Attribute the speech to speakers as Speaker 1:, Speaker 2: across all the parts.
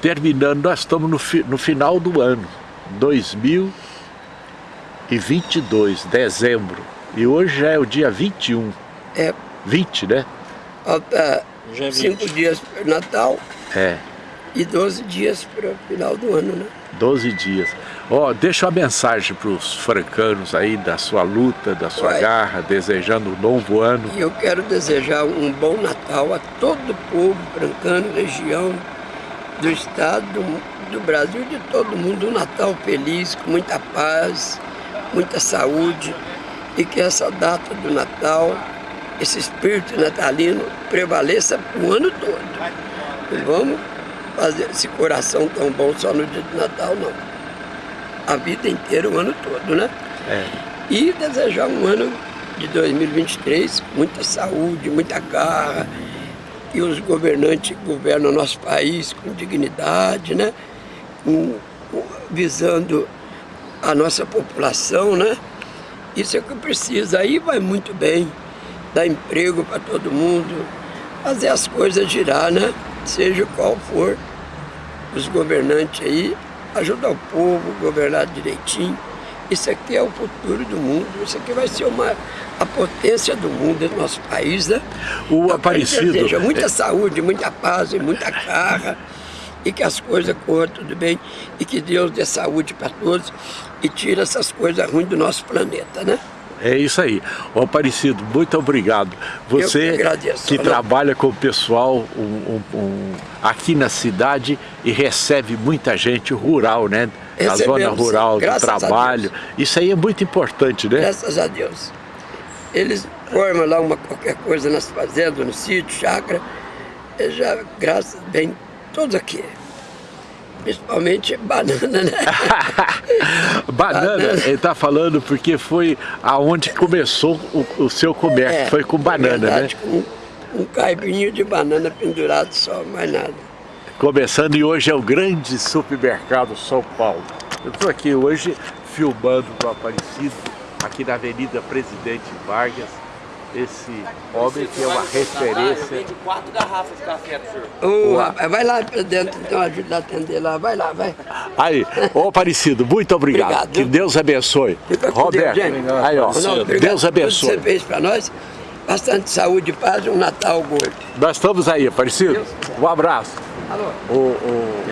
Speaker 1: terminando, nós estamos no, fi, no final do ano, 2022, dezembro. E hoje já é o dia 21.
Speaker 2: É.
Speaker 1: 20, né?
Speaker 2: Falta 5 dias para o Natal.
Speaker 1: É.
Speaker 2: E 12 dias para o final do ano, né?
Speaker 1: 12 dias. Ó, oh, deixa uma mensagem para os francanos aí da sua luta, da sua Vai. garra, desejando um novo ano.
Speaker 2: E eu quero desejar um bom Natal a todo o povo francano, região, do estado, do, Brasil, de todo mundo. Um Natal feliz, com muita paz, muita saúde e que essa data do Natal, esse espírito natalino prevaleça o ano todo. Não vamos fazer esse coração tão bom só no dia do Natal, não. A vida inteira, o ano todo, né?
Speaker 1: É.
Speaker 2: E desejar um ano de 2023 muita saúde, muita garra, e os governantes governam o nosso país com dignidade, né? Visando a nossa população, né? Isso é o que precisa. Aí vai muito bem, dar emprego para todo mundo, fazer as coisas girar, né? Seja qual for os governantes aí, ajudar o povo, governar direitinho. Isso aqui é o futuro do mundo, isso aqui vai ser uma, a potência do mundo, do nosso país, né?
Speaker 1: O então, Aparecido...
Speaker 2: Deseja muita é... saúde, muita paz e muita carga, e que as coisas corram tudo bem, e que Deus dê saúde para todos e tire essas coisas ruins do nosso planeta, né?
Speaker 1: É isso aí. O Aparecido, muito obrigado. Você que, agradeço, que trabalha com o pessoal um, um, um, aqui na cidade e recebe muita gente rural, né? Na zona rural, do trabalho. Isso aí é muito importante, né?
Speaker 2: Graças a Deus. Eles formam lá uma, qualquer coisa nas fazendas, no sítio, chácara. Já, graças, vem todos aqui. Principalmente banana, né?
Speaker 1: banana, ele está falando porque foi aonde começou o, o seu comércio, é, foi com banana, verdade,
Speaker 2: né? Com um caibinho de banana pendurado só, mais nada.
Speaker 1: Começando e hoje é o grande supermercado São Paulo. Eu estou aqui hoje filmando o Aparecido, aqui na Avenida Presidente Vargas, esse homem que é uma referência.
Speaker 3: quatro garrafas de café pro
Speaker 2: senhor. Oh, vai lá para dentro, então ajuda a atender lá, vai lá, vai.
Speaker 1: Aí, ô Aparecido, muito obrigado. obrigado. Que Deus abençoe. Roberto, Deus, aí ó, Não, Deus abençoe.
Speaker 2: Tudo que você fez para nós, bastante saúde e paz e um Natal gordo.
Speaker 1: Nós estamos aí, Aparecido. Um abraço.
Speaker 2: Alô?
Speaker 1: O, o...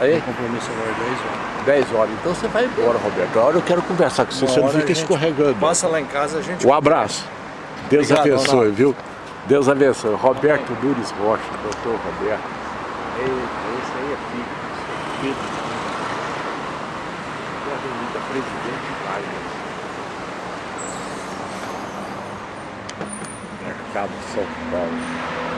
Speaker 1: Aí?
Speaker 3: compromisso agora 10 horas.
Speaker 1: 10 horas. Então você vai embora, Roberto. Agora eu quero conversar com você, você não fica escorregando.
Speaker 3: Passa lá em casa, a gente...
Speaker 1: Um abraço. Deus Obrigado, abençoe, Ronaldo. viu? Deus abençoe. Roberto Nunes Rocha, doutor Roberto. Esse aí é filho. Filho. Da Avenida Presidente Vargas. Mercado São Paulo.